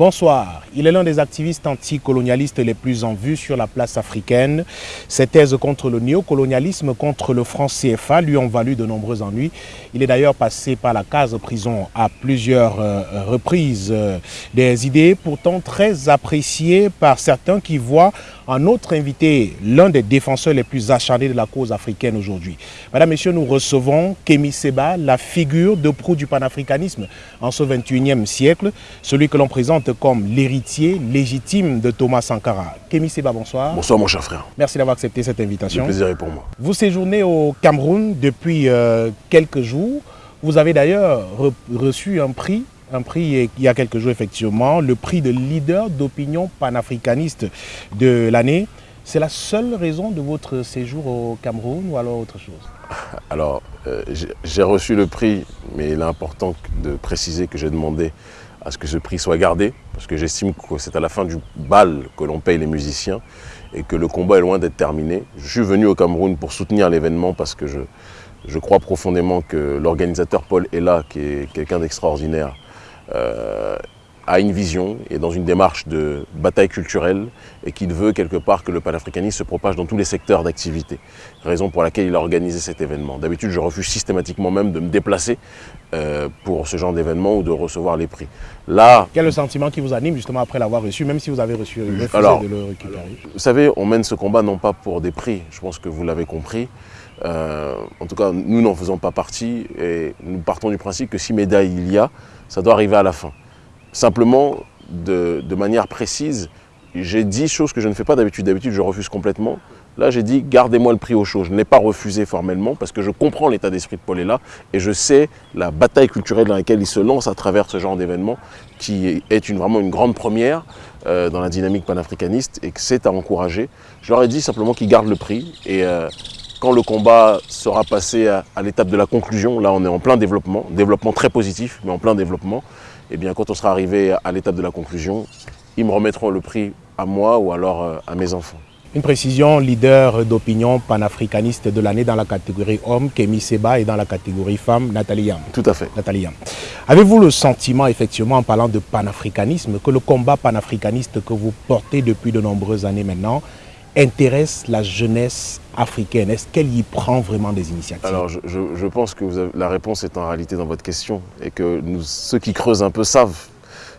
Bonsoir. Il est l'un des activistes anticolonialistes les plus en vue sur la place africaine. Ses thèses contre le néocolonialisme, contre le franc CFA lui ont valu de nombreux ennuis. Il est d'ailleurs passé par la case prison à plusieurs euh, reprises. Des idées pourtant très appréciées par certains qui voient en notre invité l'un des défenseurs les plus acharnés de la cause africaine aujourd'hui. Madame, Messieurs, nous recevons Kémy Seba, la figure de proue du panafricanisme en ce 21e siècle, celui que l'on présente comme l'héritier légitime de Thomas Sankara. Kémy Seba, bonsoir. Bonsoir mon cher frère. Merci d'avoir accepté cette invitation. Le plaisir est pour moi. Vous séjournez au Cameroun depuis euh, quelques jours. Vous avez d'ailleurs reçu un prix un prix il y a quelques jours effectivement, le prix de leader d'opinion panafricaniste de l'année. C'est la seule raison de votre séjour au Cameroun ou alors autre chose? Alors, euh, j'ai reçu le prix, mais il est important de préciser que j'ai demandé à ce que ce prix soit gardé, parce que j'estime que c'est à la fin du bal que l'on paye les musiciens et que le combat est loin d'être terminé. Je suis venu au Cameroun pour soutenir l'événement parce que je, crois profondément que l'organisateur Paul Ella, qui est quelqu'un d'extraordinaire, a une vision et dans une démarche de bataille culturelle et qu'il veut quelque part que le panafricanisme se propage dans tous les secteurs d'activité. Raison pour laquelle il a organisé cet événement. D'habitude, je refuse systématiquement même de me déplacer euh, pour ce genre d'événement ou de recevoir les prix. Là, Quel est le sentiment qui vous anime justement après l'avoir reçu, même si vous avez reçu alors, de le récupérer? Vous savez, on mène ce combat non pas pour des prix, je pense que vous l'avez compris. Euh, en tout cas, nous n'en faisons pas partie et nous partons du principe que si médaille il y a, ça doit arriver à la fin. Simplement, de, manière précise, j'ai dit choses que je ne fais pas d'habitude. D'habitude, je refuse complètement. Là, j'ai dit, gardez-moi le prix au chaud. Je ne l'ai pas refusé formellement parce que je comprends l'état d'esprit de Paul là et je sais la bataille culturelle dans laquelle il se lance à travers ce genre d'événement qui est une, vraiment une grande première euh, dans la dynamique panafricaniste et que c'est à encourager. Je leur ai dit simplement qu'ils gardent le prix et euh, quand le combat sera passé à, à l'étape de la conclusion, là on est en plein développement, développement très positif, mais en plein développement, et eh bien quand on sera arrivé à l'étape de la conclusion, ils me remettront le prix à moi ou alors euh, à mes enfants. Une précision, leader d'opinion panafricaniste de l'année dans la catégorie homme, Kémy Seba, et dans la catégorie femme, Nathalie Yam. Tout à fait. Nathalie Yam. Avez-vous le sentiment, effectivement, en parlant de panafricanisme, que le combat panafricaniste que vous portez depuis de nombreuses années maintenant intéresse la jeunesse africaine? Est-ce qu'elle y prend vraiment des initiatives? Alors, je, pense que la réponse est en réalité dans votre question et que ceux qui creusent un peu savent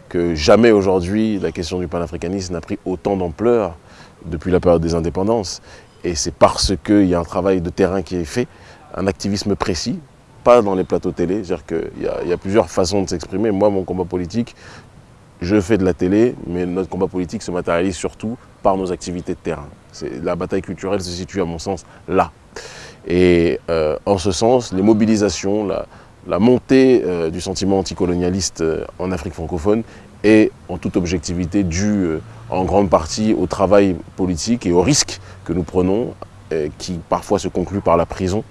que jamais aujourd'hui la question du panafricanisme n'a pris autant d'ampleur depuis la période des indépendances. Et c'est parce qu'il y a un travail de terrain qui est fait, un activisme précis, pas dans les plateaux télé. C'est-à-dire qu'il y, y, a plusieurs façons de s'exprimer. Moi, mon combat politique, je fais de la télé, mais notre combat politique se matérialise surtout par nos activités de terrain. La bataille culturelle se situe à mon sens là. Et euh, en ce sens, les mobilisations, la, montée euh, du sentiment anticolonialiste euh, en Afrique francophone est en toute objectivité due en grande partie au travail politique et aux risques que nous prenons, qui parfois se concluent par la prison.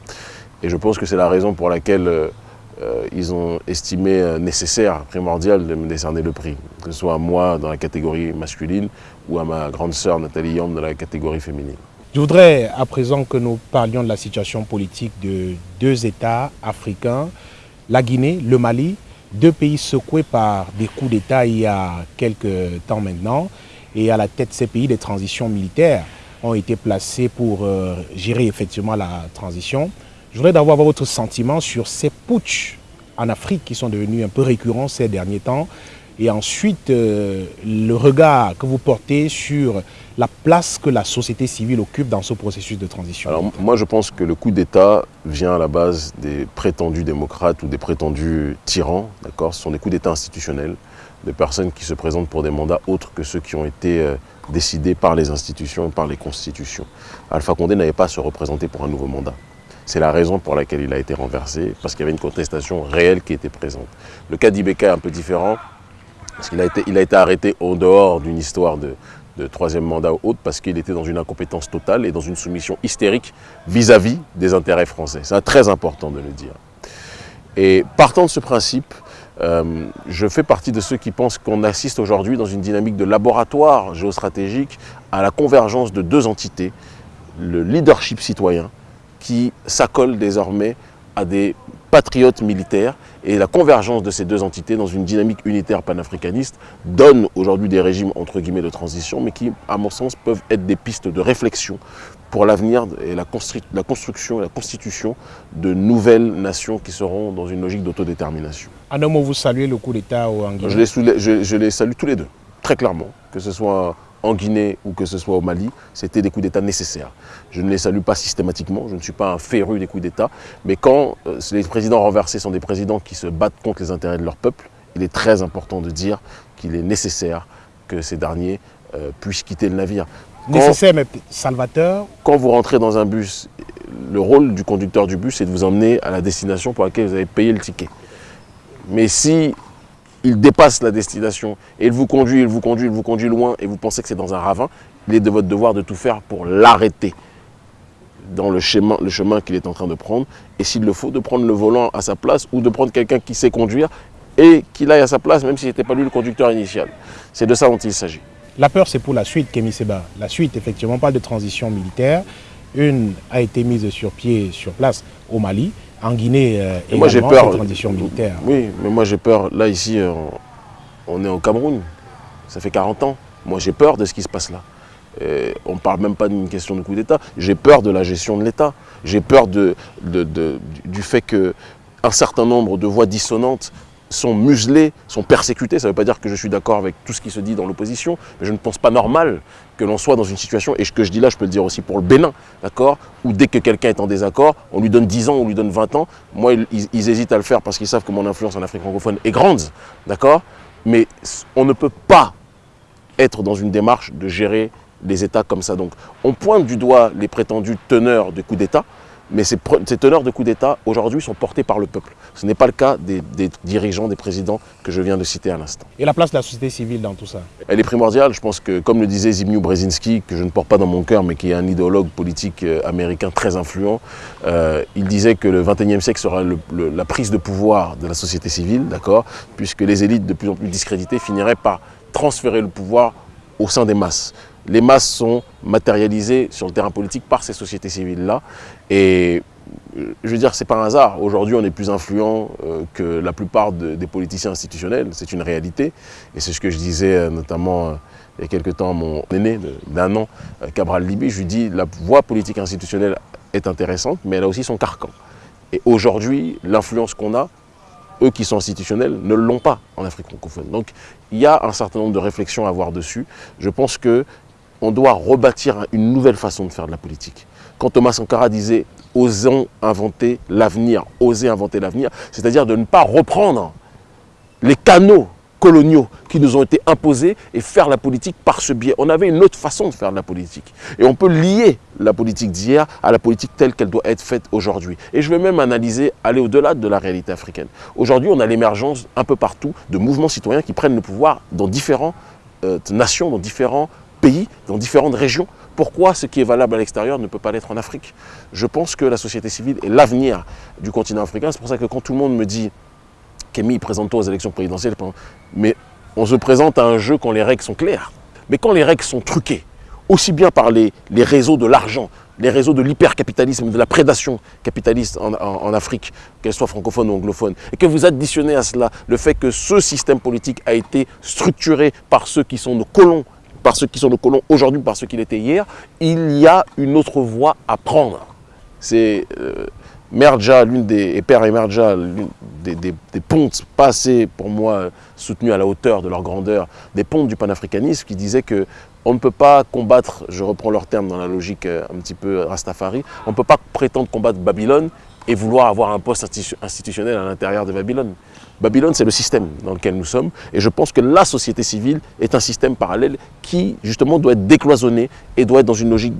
Et je pense que c'est la raison pour laquelle euh, ils ont estimé euh, nécessaire, primordial de me décerner le prix, que ce soit à moi dans la catégorie masculine ou à ma grande sœur Nathalie Yom dans la catégorie féminine. Je voudrais à présent que nous parlions de la situation politique de deux États africains, la Guinée, le Mali, deux pays secoués par des coups d'État il y a quelques temps maintenant, et à la tête de ces pays, des transitions militaires ont été placées pour euh, gérer effectivement la transition. Je voudrais d'avoir votre sentiment sur ces putsch en Afrique qui sont devenus un peu récurrents ces derniers temps. Et ensuite, euh, le regard que vous portez sur la place que la société civile occupe dans ce processus de transition. Alors moi je pense que le coup d'État vient à la base des prétendus démocrates ou des prétendus tyrans, Ce sont des coups d'État institutionnels, de personnes qui se présentent pour des mandats autres que ceux qui ont été euh, décidés par les institutions et par les constitutions. Alpha Condé n'avait pas à se représenter pour un nouveau mandat. C'est la raison pour laquelle il a été renversé, parce qu'il y avait une contestation réelle qui était présente. Le cas d'Ibeka est un peu différent, parce qu'il a été, a été arrêté en dehors d'une histoire de, troisième mandat ou autre, parce qu'il était dans une incompétence totale et dans une soumission hystérique vis-à-vis des intérêts français. C'est très important de le dire. Et partant de ce principe, euh, je fais partie de ceux qui pensent qu'on assiste aujourd'hui dans une dynamique de laboratoire géostratégique à la convergence de deux entités, le leadership citoyen qui s'accole désormais à des patriotes militaires. Et la convergence de ces deux entités dans une dynamique unitaire panafricaniste donne aujourd'hui des régimes entre guillemets de transition, mais qui, à mon sens, peuvent être des pistes de réflexion pour l'avenir et la, la, construction et la constitution de nouvelles nations qui seront dans une logique d'autodétermination. En un mot, vous saluez le coup d'État au Guinée je les, je, je les salue tous les deux, très clairement, que ce soit en Guinée ou que ce soit au Mali, c'était des coups d'État nécessaires. Je ne les salue pas systématiquement, je ne suis pas un féru des coups d'État, mais quand euh, les présidents renversés sont des présidents qui se battent contre les intérêts de leur peuple, il est très important de dire qu'il est nécessaire que ces derniers euh, puissent quitter le navire. nécessaire mais salvateur Quand vous rentrez dans un bus, le rôle du conducteur du bus est de vous emmener à la destination pour laquelle vous avez payé le ticket. Mais si il dépasse la destination et il vous conduit, il vous conduit, il vous conduit loin et vous pensez que c'est dans un ravin, il est de votre devoir de tout faire pour l'arrêter dans le chemin, qu'il est en train de prendre et s'il le faut, de prendre le volant à sa place ou de prendre quelqu'un qui sait conduire et qu'il aille à sa place même si n'était pas lui le conducteur initial. C'est de ça dont il s'agit. La peur, c'est pour la suite, Kémy Seba. La suite, effectivement, pas de transition militaire. Une a été mise sur pied, sur place au Mali en Guinée euh, et moi j'ai peur transition militaire. Oui, mais moi j'ai peur. Là ici, euh, on est au Cameroun. Ça fait 40 ans. Moi j'ai peur de ce qui se passe là. on ne parle même pas d'une question de coup d'État. J'ai peur de la gestion de l'État. J'ai peur de, du fait qu'un certain nombre de voix dissonantes sont muselés, sont persécutés. Ça ne veut pas dire que je suis d'accord avec tout ce qui se dit dans l'opposition, mais je ne pense pas normal que l'on soit dans une situation, et ce que je dis là, je peux le dire aussi pour le Bénin, d'accord Où dès que quelqu'un est en désaccord, on lui donne 10 ans, on lui donne 20 ans. Moi, ils, hésitent à le faire parce qu'ils savent que mon influence en Afrique francophone est grande, d'accord Mais on ne peut pas être dans une démarche de gérer les États comme ça. Donc, on pointe du doigt les prétendus teneurs de coups d'État, mais ces, teneurs de coups d'État, aujourd'hui, sont portés par le peuple. Ce n'est pas le cas des, dirigeants, des présidents que je viens de citer à l'instant. Et la place de la société civile dans tout ça? Elle est primordiale. Je pense que, comme le disait Zbigniew Brzezinski, que je ne porte pas dans mon cœur, mais qui est un idéologue politique euh, américain très influent, euh, il disait que le 21e siècle sera la prise de pouvoir de la société civile, d'accord Puisque les élites de plus en plus discréditées finiraient par transférer le pouvoir au sein des masses les masses sont matérialisées sur le terrain politique par ces sociétés civiles-là. Et je veux dire, c'est pas un hasard. Aujourd'hui, on est plus influent euh, que la plupart des politiciens institutionnels. C'est une réalité. Et c'est ce que je disais euh, notamment il y a quelque temps à mon aîné d'un an, Cabral Libi. Je lui dis, la voie politique institutionnelle est intéressante, mais elle a aussi son carcan. Et aujourd'hui, l'influence qu'on a, eux qui sont institutionnels, ne l'ont pas en Afrique francophone. Donc, il y a un certain nombre de réflexions à avoir dessus. Je pense que on doit rebâtir une nouvelle façon de faire de la politique. Quand Thomas Sankara disait « osons inventer l'avenir »,« oser inventer l'avenir », c'est-à-dire de ne pas reprendre les canaux coloniaux qui nous ont été imposés et faire la politique par ce biais. On avait une autre façon de faire de la politique. Et on peut lier la politique d'hier à la politique telle qu'elle doit être faite aujourd'hui. Et je vais même analyser, aller au-delà de la réalité africaine. Aujourd'hui, on a l'émergence un peu partout de mouvements citoyens qui prennent le pouvoir dans différentes euh, nations, dans différents pays, dans différentes régions. Pourquoi ce qui est valable à l'extérieur ne peut pas l'être en Afrique Je pense que la société civile est l'avenir du continent africain. C'est pour ça que quand tout le monde me dit « Kémy, présente-toi aux élections présidentielles », mais on se présente à un jeu quand les règles sont claires. Mais quand les règles sont truquées, aussi bien par les, réseaux de l'argent, les réseaux de l'hypercapitalisme, de la prédation capitaliste en, en Afrique, qu'elle soit francophone ou anglophone, et que vous additionnez à cela le fait que ce système politique a été structuré par ceux qui sont nos colons par ceux qui sont nos colons aujourd'hui, par ceux qui l'étaient hier, il y a une autre voie à prendre. C'est euh, Merja, l'une des, et Père Merja, des, pontes pas assez, pour moi, soutenues à la hauteur de leur grandeur, des pontes du panafricanisme qui disaient que on ne peut pas combattre, je reprends leur terme dans la logique euh, un petit peu Rastafari, on ne peut pas prétendre combattre Babylone et vouloir avoir un poste institutionnel à l'intérieur de Babylone. Babylone, c'est le système dans lequel nous sommes. Et je pense que la société civile est un système parallèle qui, justement, doit être décloisonné et doit être dans une logique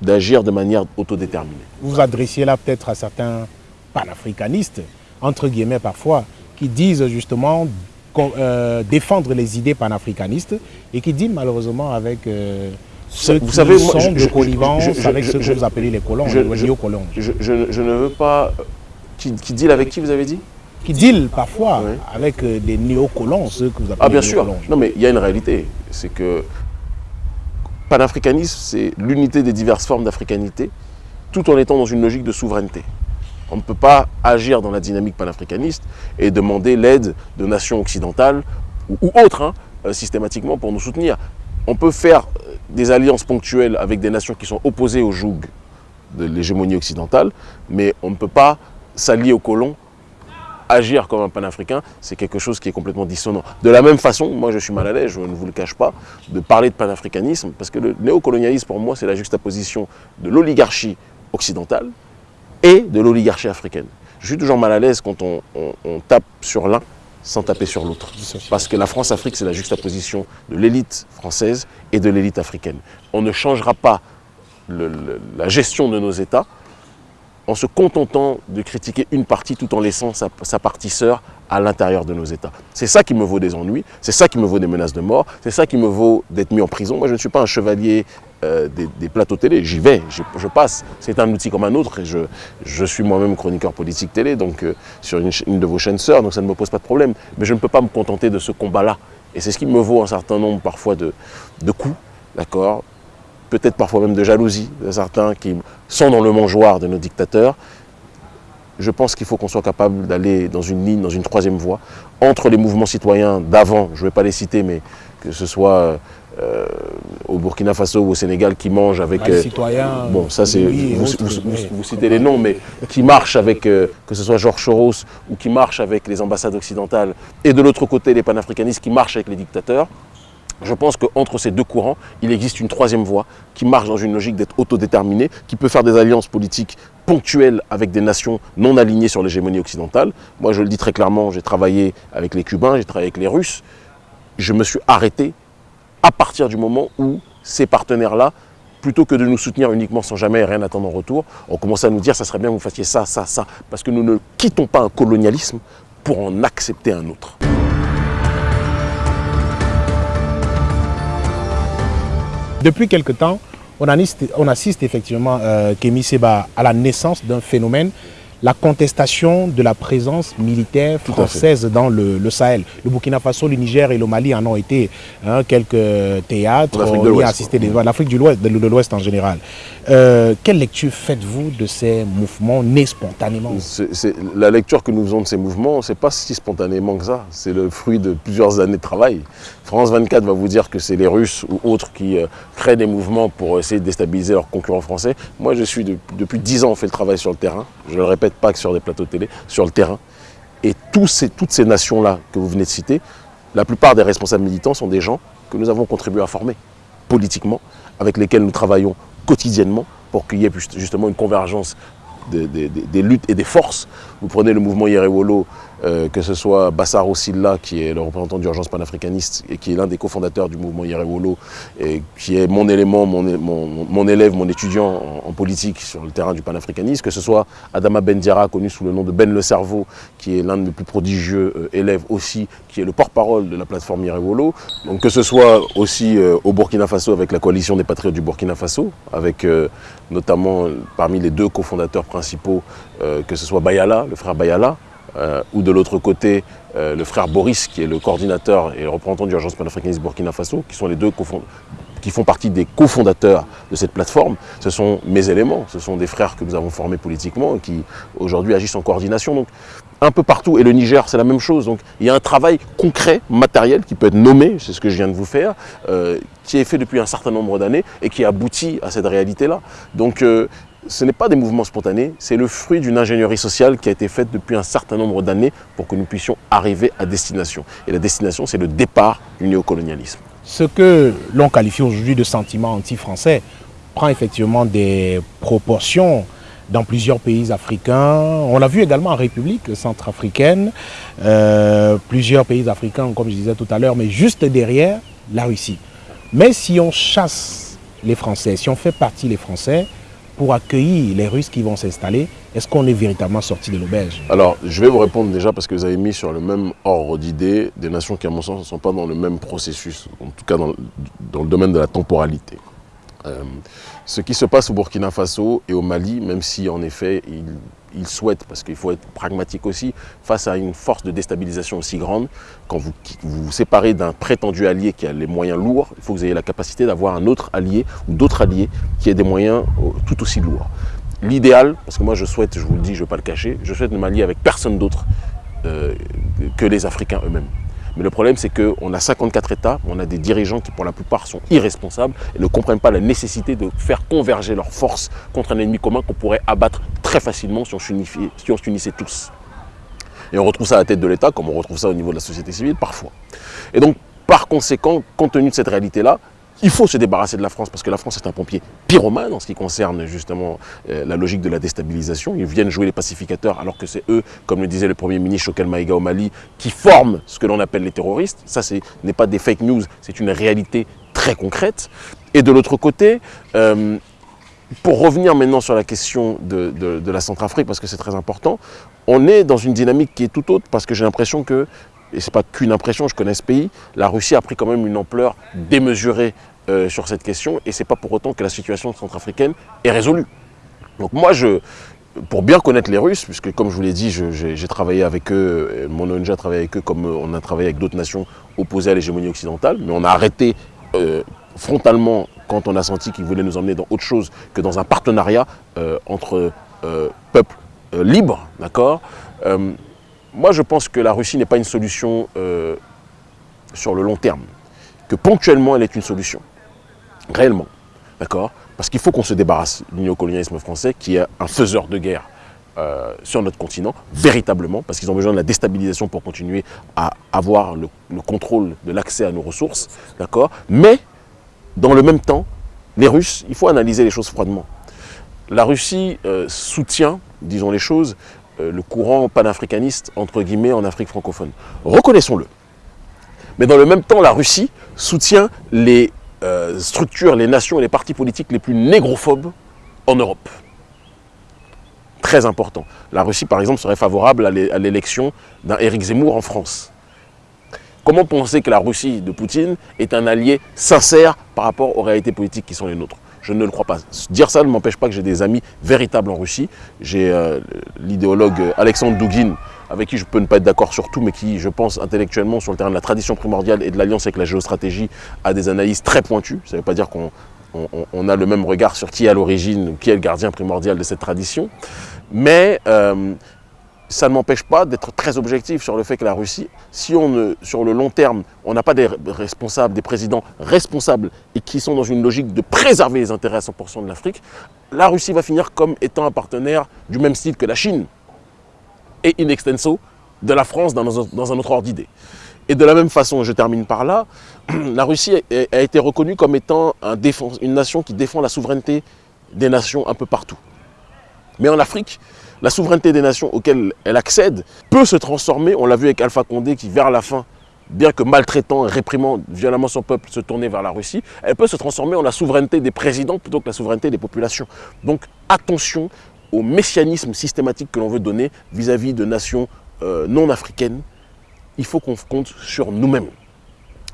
d'agir de, manière autodéterminée. Vous vous adressiez là peut-être à certains panafricanistes, entre guillemets parfois, qui disent justement euh, défendre les idées panafricanistes et qui disent malheureusement avec... Euh, ceux vous qui savez, sont de connivence avec ceux que vous appelez les colons, les néocolons. Je, je, ne veux pas... Qui, qui deal avec qui vous avez dit? Qui deal parfois avec euh, des néocolons, ceux que vous appelez Ah bien sûr, non mais il y a une réalité, c'est que panafricanisme, c'est l'unité des diverses formes d'africanité, tout en étant dans une logique de souveraineté. On ne peut pas agir dans la dynamique panafricaniste et demander l'aide de nations occidentales ou, autres, hein, euh, systématiquement, pour nous soutenir. On peut faire euh, des alliances ponctuelles avec des nations qui sont opposées au joug de l'hégémonie occidentale, mais on ne peut pas s'allier aux colons agir comme un panafricain, c'est quelque chose qui est complètement dissonant. De la même façon, moi je suis mal à l'aise, je ne vous le cache pas, de parler de panafricanisme, parce que le néocolonialisme pour moi c'est la juxtaposition de l'oligarchie occidentale et de l'oligarchie africaine. Je suis toujours mal à l'aise quand on, tape sur l'un sans taper sur l'autre. Parce que la France-Afrique, c'est la juxtaposition de l'élite française et de l'élite africaine. On ne changera pas la gestion de nos États en se contentant de critiquer une partie tout en laissant sa, partie sœur à l'intérieur de nos États. C'est ça qui me vaut des ennuis, c'est ça qui me vaut des menaces de mort, c'est ça qui me vaut d'être mis en prison. Moi, je ne suis pas un chevalier euh, des, plateaux télé, j'y vais, je, passe. C'est un outil comme un autre et je, suis moi-même chroniqueur politique télé, donc euh, sur une, de vos chaînes sœurs, donc ça ne me pose pas de problème. Mais je ne peux pas me contenter de ce combat-là. Et c'est ce qui me vaut un certain nombre parfois de, de coups, d'accord? Peut-être parfois même de jalousie de certains qui sont dans le mangeoire de nos dictateurs. Je pense qu'il faut qu'on soit capable d'aller dans une ligne, dans une troisième voie, entre les mouvements citoyens d'avant, je ne vais pas les citer, mais que ce soit euh, au Burkina Faso ou au Sénégal qui mangent avec... les euh, citoyens... Bon, ça c'est... Vous, citez les noms, mais qui marchent avec, euh, que ce soit Georges Soros ou qui marchent avec les ambassades occidentales, et de l'autre côté les panafricanistes qui marchent avec les dictateurs, je pense qu'entre ces deux courants, il existe une troisième voie qui marche dans une logique d'être autodéterminée, qui peut faire des alliances politiques ponctuelles avec des nations non alignées sur l'hégémonie occidentale. Moi, je le dis très clairement, j'ai travaillé avec les Cubains, j'ai travaillé avec les Russes. Je me suis arrêté à partir du moment où ces partenaires-là, plutôt que de nous soutenir uniquement sans jamais rien attendre en retour, ont commencé à nous dire « ça serait bien que vous fassiez ça, ça, ça », parce que nous ne quittons pas un colonialisme pour en accepter un autre. Depuis quelque temps, on assiste, effectivement, euh, Kémy Seba, à la naissance d'un phénomène la contestation de la présence militaire française dans le, Sahel. Le Burkina Faso, le Niger et le Mali en ont été hein, quelques théâtres. On y a assisté l'Afrique de l'Ouest, de l'Ouest en général. Euh, quelle lecture faites-vous de ces mouvements nés spontanément? La lecture que nous faisons de ces mouvements, ce n'est pas si spontanément que ça. C'est le fruit de plusieurs années de travail. France 24 va vous dire que c'est les Russes ou autres qui euh, créent des mouvements pour essayer de déstabiliser leurs concurrents français. Moi, je suis depuis 10 ans, on fait le travail sur le terrain. Je le répète pas que sur des plateaux de télé, sur le terrain. Et toutes ces nations-là que vous venez de citer, la plupart des responsables militants sont des gens que nous avons contribué à former politiquement, avec lesquels nous travaillons quotidiennement pour qu'il y ait justement une convergence des, luttes et des forces. Vous prenez le mouvement Yerewolo, euh, que ce soit Bassaro Silla, qui est le représentant d'urgence panafricaniste et qui est l'un des cofondateurs du mouvement Yerewolo, et qui est mon élément, mon, mon, élève, mon étudiant en, politique sur le terrain du panafricanisme, que ce soit Adama Bendiara, connu sous le nom de Ben le Cerveau, qui est l'un de mes plus prodigieux euh, élèves aussi, qui est le porte-parole de la plateforme Yerewolo, donc que ce soit aussi euh, au Burkina Faso avec la coalition des patriotes du Burkina Faso, avec notamment parmi les deux cofondateurs principaux, que ce soit Bayala, le frère Bayala, euh, ou de l'autre côté euh, le frère Boris qui est le coordinateur et le représentant d'urgence panafricaniste Burkina Faso, qui sont les deux qui font partie des cofondateurs de cette plateforme. Ce sont mes éléments, ce sont des frères que nous avons formés politiquement et qui aujourd'hui agissent en coordination. Donc un peu partout, et le Niger c'est la même chose. Donc il y a un travail concret, matériel, qui peut être nommé, c'est ce que je viens de vous faire, euh, qui est fait depuis un certain nombre d'années et qui aboutit à cette réalité-là. Donc ce n'est pas des mouvements spontanés, c'est le fruit d'une ingénierie sociale qui a été faite depuis un certain nombre d'années pour que nous puissions arriver à destination. Et la destination, c'est le départ du néocolonialisme. Ce que l'on qualifie aujourd'hui de sentiment anti-français prend effectivement des proportions dans plusieurs pays africains. On l'a vu également en République centrafricaine, euh, plusieurs pays africains, comme je disais tout à l'heure, mais juste derrière la Russie. Mais si on chasse les Français, si on fait partie les Français, pour accueillir les Russes qui vont s'installer, est-ce qu'on est véritablement sorti de l'auberge? Alors, je vais vous répondre déjà parce que vous avez mis sur le même ordre d'idées des nations qui, à mon sens, ne sont pas dans le même processus, en tout cas dans, le domaine de la temporalité. Euh, ce qui se passe au Burkina Faso et au Mali, même si en effet ils, souhaitent, parce qu'il faut être pragmatique aussi, face à une force de déstabilisation aussi grande, quand vous vous, séparez d'un prétendu allié qui a les moyens lourds, il faut que vous ayez la capacité d'avoir un autre allié ou d'autres alliés qui aient des moyens tout aussi lourds. l'idéal, parce que moi je souhaite, je vous le dis, je ne vais pas le cacher, je souhaite ne m'allier avec personne d'autre euh, que les Africains eux-mêmes. Mais le problème, c'est qu'on a 54 États, on a des dirigeants qui, pour la plupart, sont irresponsables et ne comprennent pas la nécessité de faire converger leurs forces contre un ennemi commun qu'on pourrait abattre très facilement si on s'unissait tous. Et on retrouve ça à la tête de l'État, comme on retrouve ça au niveau de la société civile, parfois. Et donc, par conséquent, compte tenu de cette réalité-là, il faut se débarrasser de la France parce que la France est un pompier pyromane en ce qui concerne justement euh, la logique de la déstabilisation. Ils viennent jouer les pacificateurs alors que c'est eux, comme le disait le Premier ministre Chokel Maïga au Mali, qui forment ce que l'on appelle les terroristes. Ça, ce n'est pas des fake news, c'est une réalité très concrète. Et de l'autre côté, euh, pour revenir maintenant sur la question de, de la Centrafrique, parce que c'est très important, on est dans une dynamique qui est tout autre parce que j'ai l'impression que et ce n'est pas qu'une impression, je connais ce pays, la Russie a pris quand même une ampleur démesurée euh, sur cette question et ce n'est pas pour autant que la situation centrafricaine est résolue. Donc moi, je, pour bien connaître les Russes, puisque comme je vous l'ai dit, j'ai travaillé avec eux, euh, mon ONG a travaillé avec eux comme euh, on a travaillé avec d'autres nations opposées à l'hégémonie occidentale, mais on a arrêté frontalement quand on a senti qu'ils voulaient nous emmener dans autre chose que dans un partenariat entre peuples libres, d'accord Moi, je pense que la Russie n'est pas une solution sur le long terme, que ponctuellement, elle est une solution réellement. D'accord? Parce qu'il faut qu'on se débarrasse du néocolonialisme français qui est un faiseur de guerre euh, sur notre continent, véritablement, parce qu'ils ont besoin de la déstabilisation pour continuer à avoir le, contrôle de l'accès à nos ressources. D'accord? Mais, dans le même temps, les Russes, il faut analyser les choses froidement. La Russie euh, soutient, disons les choses, euh, le courant panafricaniste, entre guillemets, en Afrique francophone. Reconnaissons-le. Mais dans le même temps, la Russie soutient les euh, structure les nations et les partis politiques les plus négrophobes en Europe. Très important. La Russie, par exemple, serait favorable à l'élection d'un Éric Zemmour en France. Comment penser que la Russie de Poutine est un allié sincère par rapport aux réalités politiques qui sont les nôtres? Je ne le crois pas. Dire ça ne m'empêche pas que j'ai des amis véritables en Russie. J'ai euh, l'idéologue Alexandre Douguin, avec qui je peux ne pas être d'accord sur tout, mais qui, je pense, intellectuellement, sur le terrain de la tradition primordiale et de l'alliance avec la géostratégie, a des analyses très pointues. Ça ne veut pas dire qu'on a le même regard sur qui est à l'origine, qui est le gardien primordial de cette tradition. Mais euh, ça ne m'empêche pas d'être très objectif sur le fait que la Russie, si on ne, sur le long terme, on n'a pas des responsables, des présidents responsables et qui sont dans une logique de préserver les intérêts à 100% de l'Afrique, la Russie va finir comme étant un partenaire du même style que la Chine et in extenso de la France dans, un autre ordre d'idée. Et de la même façon, je termine par là, la Russie a, été reconnue comme étant un une nation qui défend la souveraineté des nations un peu partout. Mais en Afrique, la souveraineté des nations auxquelles elle accède peut se transformer, on l'a vu avec Alpha Condé qui vers la fin, bien que maltraitant, réprimant violemment son peuple, se tournait vers la Russie, elle peut se transformer en la souveraineté des présidents plutôt que la souveraineté des populations. Donc attention au messianisme systématique que l'on veut donner vis-à-vis de nations euh, non africaines, il faut qu'on compte sur nous-mêmes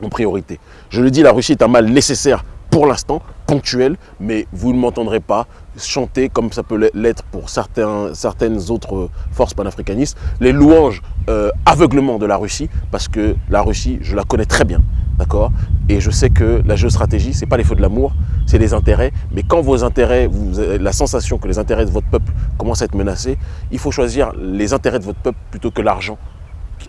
en priorité. Je le dis, la Russie est un mal nécessaire pour l'instant, ponctuel, mais vous ne m'entendrez pas chanter, comme ça peut l'être pour certaines autres forces panafricanistes, les louanges euh, aveuglement de la Russie, parce que la Russie, je la connais très bien, d'accord? Et je sais que la géostratégie, ce n'est pas les feux de l'amour, c'est les intérêts, mais quand vos intérêts, avez la sensation que les intérêts de votre peuple commencent à être menacés, il faut choisir les intérêts de votre peuple plutôt que l'argent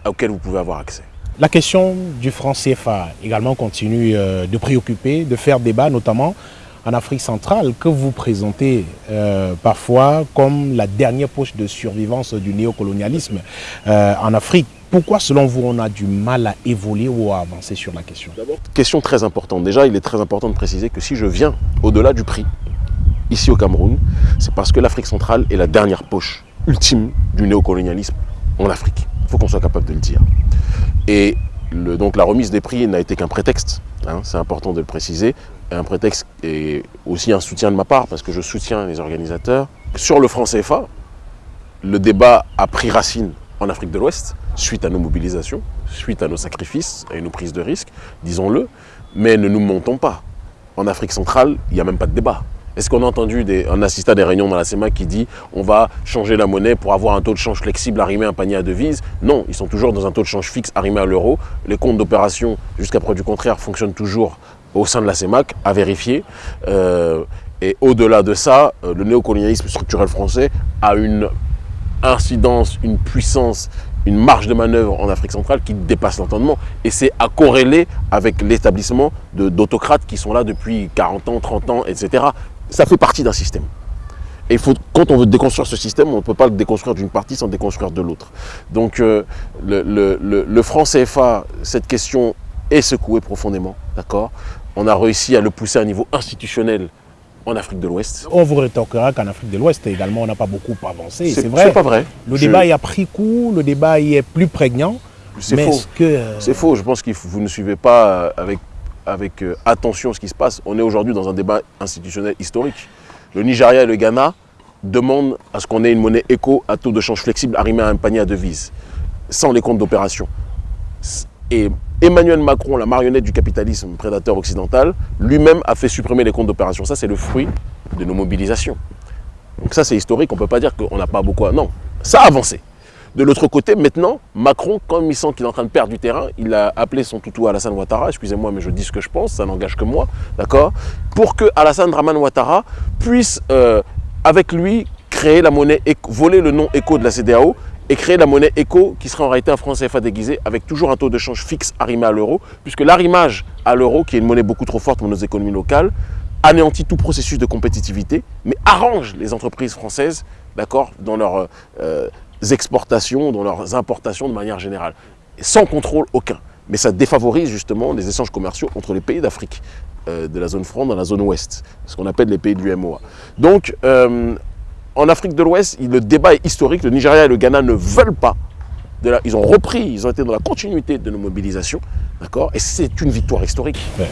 auquel vous pouvez avoir accès. La question du franc CFA également continue euh, de préoccuper, de faire débat, notamment en Afrique centrale, que vous présentez euh, parfois comme la dernière poche de survivance du néocolonialisme euh, en Afrique. Pourquoi, selon vous, on a du mal à évoluer ou à avancer sur la question? Question très importante. Déjà, il est très important de préciser que si je viens au-delà du prix, ici au Cameroun, c'est parce que l'Afrique centrale est la dernière poche ultime du néocolonialisme en Afrique. Il faut qu'on soit capable de le dire. Et donc la remise des prix n'a été qu'un prétexte, hein, c'est important de le préciser, un prétexte et aussi un soutien de ma part, parce que je soutiens les organisateurs. Sur le franc CFA, le débat a pris racine en Afrique de l'Ouest, suite à nos mobilisations, suite à nos sacrifices et nos prises de risques, disons-le, mais ne nous montons pas. En Afrique centrale, il n'y a même pas de débat. Est-ce qu'on a entendu des, un assistant des réunions dans la CEMA qui dit on va changer la monnaie pour avoir un taux de change flexible arrimé à un panier à devises? Non, ils sont toujours dans un taux de change fixe arrimé à l'euro. Les comptes d'opération, jusqu'à preuve du contraire, fonctionnent toujours au sein de la CEMAC, à vérifier. Euh, Et au-delà de ça, euh, le néocolonialisme structurel français a une incidence, une puissance, une marge de manœuvre en Afrique centrale qui dépasse l'entendement. Et c'est à corréler avec l'établissement d'autocrates qui sont là depuis 40 ans, 30 ans, etc. Ça fait partie d'un système. Et faut, quand on veut déconstruire ce système, on ne peut pas le déconstruire d'une partie sans déconstruire de l'autre. Donc euh, le, le, le, franc CFA, cette question est secouée profondément, d'accord? On a réussi à le pousser à un niveau institutionnel en Afrique de l'Ouest. On vous rétorquera qu'en Afrique de l'Ouest également, on n'a pas beaucoup avancé. C'est vrai. C'est pas vrai. Le Je... débat y a pris coup, le débat y est plus prégnant. C'est faux. Euh, c'est faux. Je pense que vous ne suivez pas avec, avec euh, attention ce qui se passe. On est aujourd'hui dans un débat institutionnel historique. Le Nigeria et le Ghana demandent à ce qu'on ait une monnaie éco à taux de change flexible arrimée à un panier à devises, sans les comptes d'opération. Et Emmanuel Macron, la marionnette du capitalisme prédateur occidental, lui-même a fait supprimer les comptes d'opération. Ça, c'est le fruit de nos mobilisations. Donc ça, c'est historique. On ne peut pas dire qu'on n'a pas beaucoup... Non, ça a avancé. De l'autre côté, maintenant, Macron, comme il sent qu'il est en train de perdre du terrain, il a appelé son toutou Alassane Ouattara, excusez-moi, mais je dis ce que je pense, ça n'engage que moi, d'accord? Pour que Alassane Draman Ouattara puisse, euh, avec lui, créer la monnaie, voler le nom éco de la CDAO et créer la monnaie éco qui sera en réalité un franc CFA déguisé avec toujours un taux de change fixe arrimé à l'euro, puisque l'arrimage à l'euro, qui est une monnaie beaucoup trop forte pour nos économies locales, anéantit tout processus de compétitivité, mais arrange les entreprises françaises, d'accord, dans leurs euh, exportations, dans leurs importations de manière générale, sans contrôle aucun. Mais ça défavorise justement les échanges commerciaux entre les pays d'Afrique, euh, de la zone franc dans la zone ouest, ce qu'on appelle les pays de l'UMOA. Donc, euh, en Afrique de l'Ouest, le débat est historique. Le Nigeria et le Ghana ne veulent pas. De la, ils ont repris, ils ont été dans la continuité de nos mobilisations. D'accord? Et c'est une victoire historique. Ouais.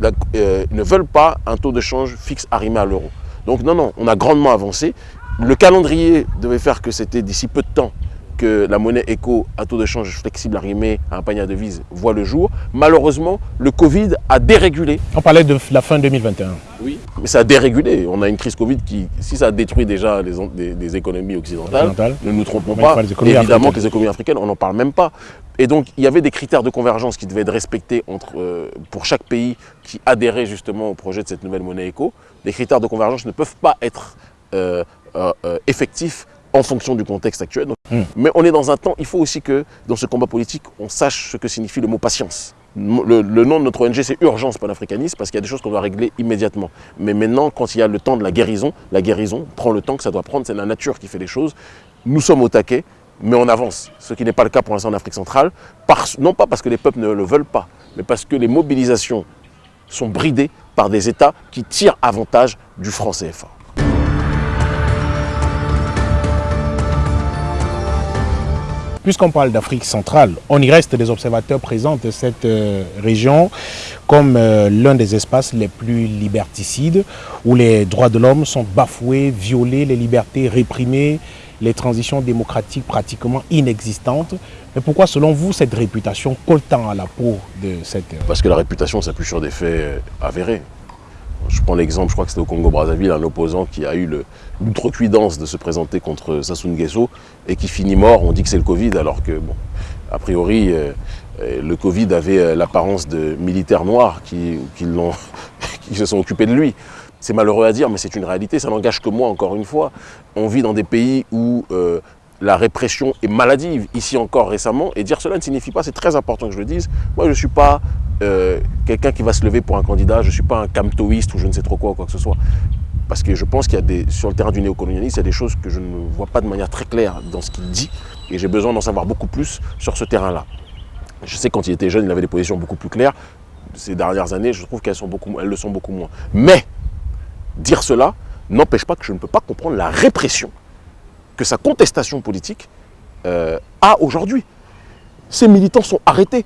La, euh, ils ne veulent pas un taux de change fixe arrimé à l'euro. Donc non, non, on a grandement avancé. Le calendrier devait faire que c'était d'ici peu de temps que la monnaie éco à taux de change flexible arrimé à un panier à devises voit le jour. Malheureusement, le Covid a dérégulé. On parlait de la fin 2021. Oui, mais ça a dérégulé. On a une crise Covid qui, si ça a détruit déjà les, les économies occidentales, Occidental. ne nous trompons pas, les évidemment que les économies africaines, on n'en parle même pas. Et donc, il y avait des critères de convergence qui devaient être respectés entre, euh, pour chaque pays qui adhérait justement au projet de cette nouvelle monnaie éco. Les critères de convergence ne peuvent pas être euh, euh, effectifs en fonction du contexte actuel. Donc, mmh. Mais on est dans un temps, il faut aussi que dans ce combat politique, on sache ce que signifie le mot patience. Le, le nom de notre ONG, c'est Urgence panafricaniste, parce qu'il y a des choses qu'on doit régler immédiatement. Mais maintenant, quand il y a le temps de la guérison, la guérison prend le temps que ça doit prendre, c'est la nature qui fait les choses. Nous sommes au taquet, mais on avance, ce qui n'est pas le cas pour l'instant en Afrique centrale, parce, non pas parce que les peuples ne le veulent pas, mais parce que les mobilisations sont bridées par des États qui tirent avantage du franc CFA. Puisqu'on parle d'Afrique centrale, on y reste des observateurs présents de cette euh, région comme euh, l'un des espaces les plus liberticides, où les droits de l'homme sont bafoués, violés, les libertés réprimées, les transitions démocratiques pratiquement inexistantes. Mais pourquoi, selon vous, cette réputation colle tant à la peau de cette... Parce que la réputation s'appuie sur des faits avérés. Je prends l'exemple, je crois que c'était au Congo-Brazzaville, un opposant qui a eu l'outrecuidance de se présenter contre Sassou Nguesso et qui finit mort. On dit que c'est le Covid, alors que, bon, a priori, euh, le Covid avait l'apparence de militaires noirs qui, qui, qui se sont occupés de lui. C'est malheureux à dire, mais c'est une réalité, ça n'engage que moi, encore une fois. On vit dans des pays où euh, la répression est maladive, ici encore récemment, et dire cela ne signifie pas, c'est très important que je le dise, moi je ne suis pas euh, quelqu'un qui va se lever pour un candidat, je ne suis pas un camtoïste ou je ne sais trop quoi ou quoi que ce soit. Parce que je pense qu'il y a des, sur le terrain du néocolonialisme, il y a des choses que je ne vois pas de manière très claire dans ce qu'il dit, et j'ai besoin d'en savoir beaucoup plus sur ce terrain-là. Je sais quand il était jeune, il avait des positions beaucoup plus claires. Ces dernières années, je trouve qu'elles le sont beaucoup moins. Mais dire cela n'empêche pas que je ne peux pas comprendre la répression que sa contestation politique euh, a aujourd'hui. Ces militants sont arrêtés,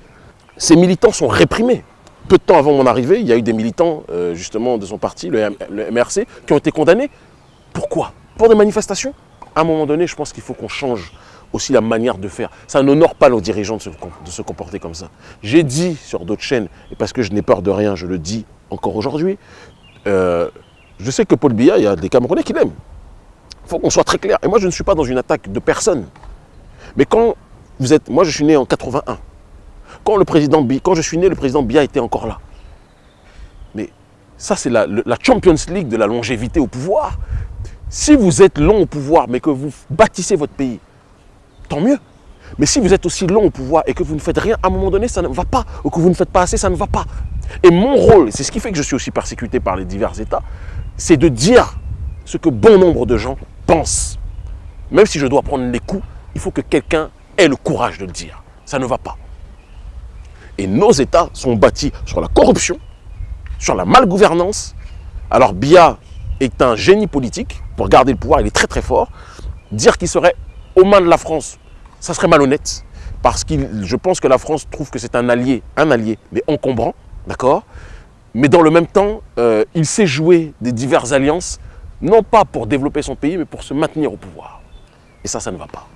ces militants sont réprimés. Peu de temps avant mon arrivée, il y a eu des militants euh, justement de son parti, le, MRC, qui ont été condamnés. Pourquoi? Pour des manifestations? À un moment donné, je pense qu'il faut qu'on change aussi la manière de faire. Ça n'honore pas nos dirigeants de se, de se comporter comme ça. J'ai dit sur d'autres chaînes, et parce que je n'ai peur de rien, je le dis encore aujourd'hui, euh, je sais que Paul Biya, il y a des Camerounais qui l'aiment. Il faut qu'on soit très clair. Et moi, je ne suis pas dans une attaque de personne. Mais quand vous êtes... Moi, je suis né en 81. Quand, le président quand je suis né, le président Biya était encore là. Mais Ça, c'est la, la Champions League de la longévité au pouvoir. Si vous êtes long au pouvoir, mais que vous bâtissez votre pays, tant mieux. Mais si vous êtes aussi long au pouvoir et que vous ne faites rien, à un moment donné, ça ne va pas. Ou que vous ne faites pas assez, ça ne va pas. Et mon rôle, c'est ce qui fait que je suis aussi persécuté par les divers États, c'est de dire ce que bon nombre de gens pensent. Même si je dois prendre les coups, il faut que quelqu'un ait le courage de le dire. Ça ne va pas. Et nos États sont bâtis sur la corruption, sur la malgouvernance. Alors Bia est un génie politique pour garder le pouvoir, il est très très fort. Dire qu'il serait aux mains de la France, ça serait malhonnête. Parce que je pense que la France trouve que c'est un allié, un allié, mais encombrant, d'accord? Mais dans le même temps, euh, il sait jouer des diverses alliances, non pas pour développer son pays, mais pour se maintenir au pouvoir. Et ça, ça ne va pas.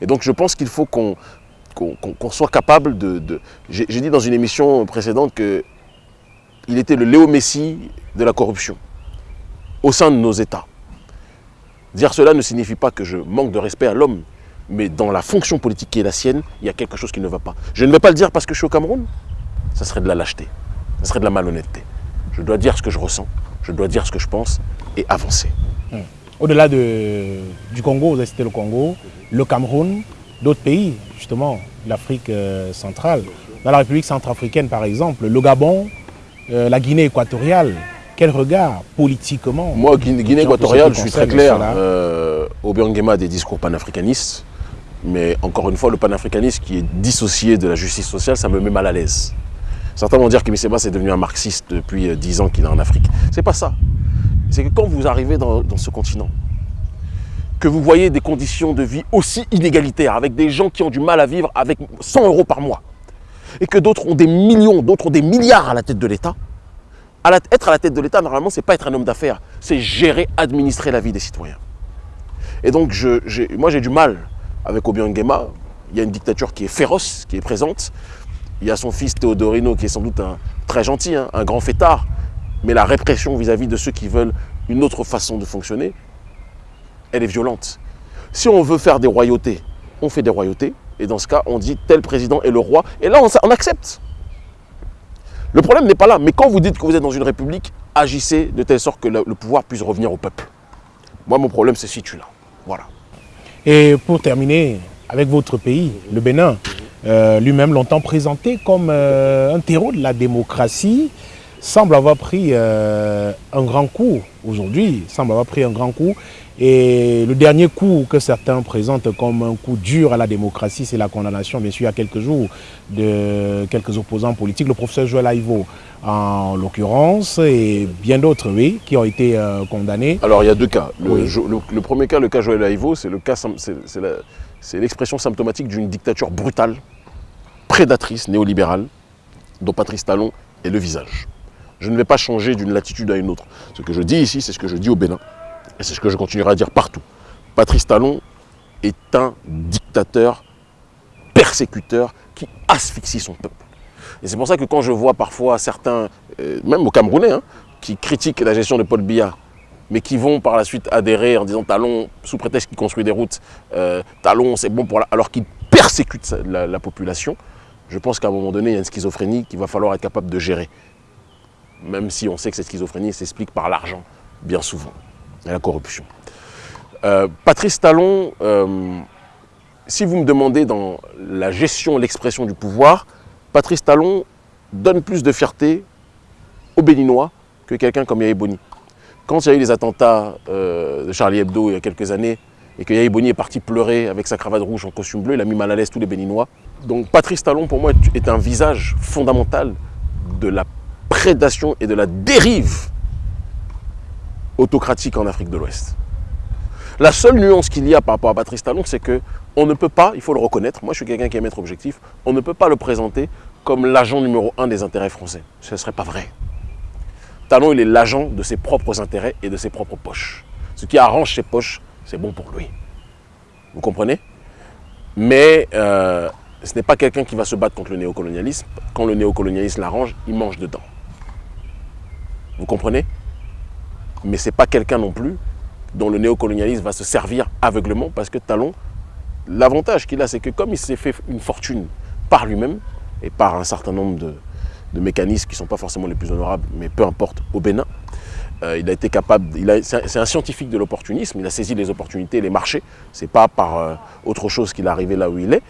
Et donc je pense qu'il faut qu'on qu'on soit capable de... J'ai dit dans une émission précédente qu'il était le Léo Messi de la corruption au sein de nos États. Dire cela ne signifie pas que je manque de respect à l'homme, mais dans la fonction politique qui est la sienne, il y a quelque chose qui ne va pas. Je ne vais pas le dire parce que je suis au Cameroun, ça serait de la lâcheté, ça serait de la malhonnêteté. Je dois dire ce que je ressens, je dois dire ce que je pense et avancer. Au-delà de, du Congo, vous avez cité le Congo, le Cameroun, d'autres pays, justement, l'Afrique euh, centrale. Dans la République centrafricaine, par exemple, le Gabon, euh, la Guinée équatoriale, quel regard politiquement Moi, Guinée, équatoriale, je suis très clair. Euh, Obiangema a des discours panafricanistes, mais encore une fois, le panafricanisme qui est dissocié de la justice sociale, ça me met mal à l'aise. Certains vont dire que Miseba est devenu un marxiste depuis 10 ans qu'il est en Afrique. C'est pas ça. C'est que quand vous arrivez dans ce continent, que vous voyez des conditions de vie aussi inégalitaires, avec des gens qui ont du mal à vivre avec 100 euros par mois, et que d'autres ont des millions, d'autres ont des milliards à la tête de l'État, être à la tête de l'État, normalement, ce n'est pas être un homme d'affaires, c'est gérer, administrer la vie des citoyens. Et donc, moi, j'ai du mal avec Obiang. Il y a une dictature qui est féroce, qui est présente. Il y a son fils Théodorino, qui est sans doute un, très gentil, hein, un grand fêtard. Mais la répression vis-à-vis -vis de ceux qui veulent une autre façon de fonctionner, elle est violente. Si on veut faire des royautés, on fait des royautés. Et dans ce cas, on dit tel président est le roi. Et là, on, accepte. Le problème n'est pas là. Mais quand vous dites que vous êtes dans une république, agissez de telle sorte que le, pouvoir puisse revenir au peuple. Moi, mon problème se situe là. Voilà. Et pour terminer, avec votre pays, le Bénin, euh, lui-même longtemps présenté comme euh, un terreau de la démocratie, semble avoir pris euh, un grand coup aujourd'hui, semble avoir pris un grand coup et le dernier coup que certains présentent comme un coup dur à la démocratie, c'est la condamnation, bien sûr, il y a quelques jours, de quelques opposants politiques, le professeur Joël Aïvo en l'occurrence, et bien d'autres, oui, qui ont été euh, condamnés. Alors, il y a deux cas. Le, premier cas, le cas Joël Aïvo, c'est l'expression symptomatique d'une dictature brutale, prédatrice, néolibérale, dont Patrice Talon est le visage. Je ne vais pas changer d'une latitude à une autre. Ce que je dis ici, c'est ce que je dis au Bénin. Et c'est ce que je continuerai à dire partout. Patrice Talon est un dictateur, persécuteur, qui asphyxie son peuple. Et c'est pour ça que quand je vois parfois certains, euh, même au Camerounais, hein, qui critiquent la gestion de Paul Biya, mais qui vont par la suite adhérer en disant Talon, sous prétexte qu'il construit des routes, euh, Talon c'est bon pour la... alors qu'il persécute la, la population, je pense qu'à un moment donné, il y a une schizophrénie qu'il va falloir être capable de gérer. Même si on sait que cette schizophrénie s'explique par l'argent, bien souvent et la corruption. Euh, Patrice Talon, euh, si vous me demandez dans la gestion, l'expression du pouvoir, Patrice Talon donne plus de fierté aux Béninois que quelqu'un comme Yahi Boni. Quand il y a eu les attentats euh, de Charlie Hebdo il y a quelques années, et que Yahi Boni est parti pleurer avec sa cravate rouge en costume bleu, il a mis mal à l'aise tous les Béninois. Donc Patrice Talon, pour moi, est un visage fondamental de la prédation et de la dérive autocratique en Afrique de l'Ouest. La seule nuance qu'il y a par rapport à Patrice Talon, c'est qu'on ne peut pas, il faut le reconnaître, moi je suis quelqu'un qui aime être objectif, on ne peut pas le présenter comme l'agent numéro un des intérêts français. Ce ne serait pas vrai. Talon, il est l'agent de ses propres intérêts et de ses propres poches. Ce qui arrange ses poches, c'est bon pour lui. Vous comprenez? Mais euh, ce n'est pas quelqu'un qui va se battre contre le néocolonialisme. Quand le néocolonialisme l'arrange, il mange dedans. Vous comprenez? Mais ce n'est pas quelqu'un non plus dont le néocolonialisme va se servir aveuglement parce que Talon, l'avantage qu'il a, c'est que comme il s'est fait une fortune par lui-même et par un certain nombre de mécanismes qui ne sont pas forcément les plus honorables, mais peu importe, au Bénin. Euh, il a été capable, c'est un, scientifique de l'opportunisme, il a saisi les opportunités, les marchés, c'est pas par euh, autre chose qu'il est arrivé là où il est.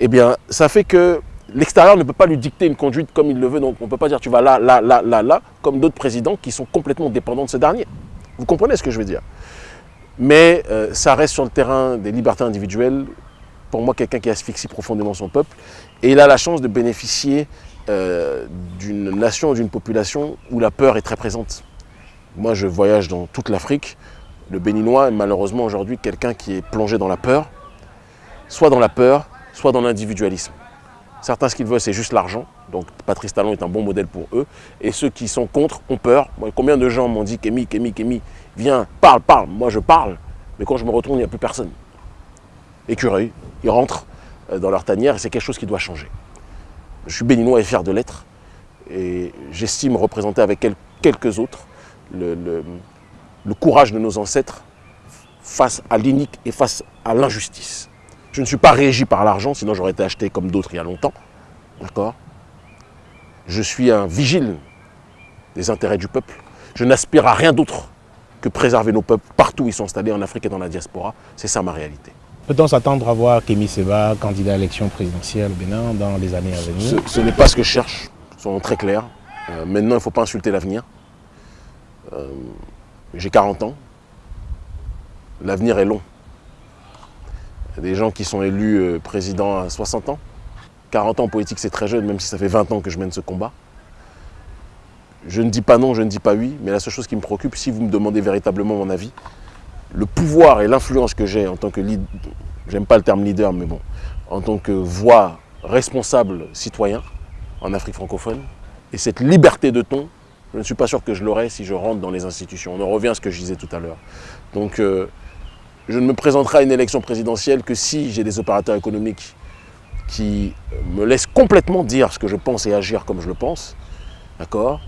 Eh bien, ça fait que l'extérieur ne peut pas lui dicter une conduite comme il le veut, donc on ne peut pas dire tu vas là, là, là, là, là, comme d'autres présidents qui sont complètement dépendants de ce dernier. Vous comprenez ce que je veux dire? Mais euh, ça reste sur le terrain des libertés individuelles, pour moi quelqu'un qui asphyxie profondément son peuple, et il a la chance de bénéficier d'une nation, d'une population où la peur est très présente. Moi, je voyage dans toute l'Afrique. Le Béninois est malheureusement aujourd'hui quelqu'un qui est plongé dans la peur, soit dans la peur, soit dans l'individualisme. Certains, ce qu'ils veulent, c'est juste l'argent. Donc, Patrice Talon est un bon modèle pour eux. Et ceux qui sont contre ont peur. combien de gens m'ont dit Kémy, Kémy, Kémy, viens, parle, parle. Moi, je parle. Mais quand je me retourne, il n'y a plus personne. Écureuil, ils rentrent euh, dans leur tanière et c'est quelque chose qui doit changer. Je suis béninois et fier de l'être. Et j'estime représenter avec quelques autres le, courage de nos ancêtres face à l'inique et face à l'injustice. Je ne suis pas régi par l'argent, sinon j'aurais été acheté comme d'autres il y a longtemps. D'accord? Je suis un vigile des intérêts du peuple. Je n'aspire à rien d'autre que préserver nos peuples partout où ils sont installés, en Afrique et dans la diaspora. C'est ça ma réalité. Peut-on s'attendre à voir Kémy Seba, candidat à l'élection présidentielle au Bénin, dans les années à venir? Ce, n'est pas ce que je cherche, soyons très clairs. Euh, maintenant, il ne faut pas insulter l'avenir. Euh, j'ai 40 ans. L'avenir est long. Des gens qui sont élus euh, président à 60 ans. 40 ans en politique, c'est très jeune, même si ça fait 20 ans que je mène ce combat. Je ne dis pas non, je ne dis pas oui, mais la seule chose qui me préoccupe, si vous me demandez véritablement mon avis, le pouvoir et l'influence que j'ai en tant que leader, j'aime pas le terme leader, mais bon, en tant que voix responsable citoyen en Afrique francophone, et cette liberté de ton je ne suis pas sûr que je l'aurai si je rentre dans les institutions. On en revient à ce que je disais tout à l'heure. Donc, euh, je ne me présenterai à une élection présidentielle que si j'ai des opérateurs économiques qui me laissent complètement dire ce que je pense et agir comme je le pense, d'accord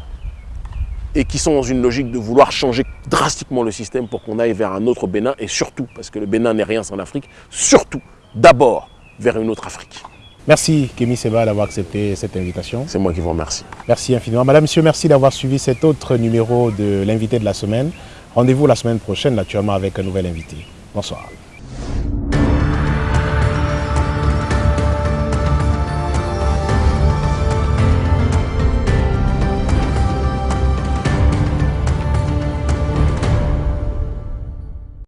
et qui sont dans une logique de vouloir changer drastiquement le système pour qu'on aille vers un autre Bénin, et surtout, parce que le Bénin n'est rien sans l'Afrique, surtout, d'abord, vers une autre Afrique. Merci Kémy Seba d'avoir accepté cette invitation. C'est moi qui vous remercie. Merci infiniment. Madame, Monsieur, merci d'avoir suivi cet autre numéro de l'invité de la semaine. Rendez-vous la semaine prochaine, naturellement, avec un nouvel invité. وصاعا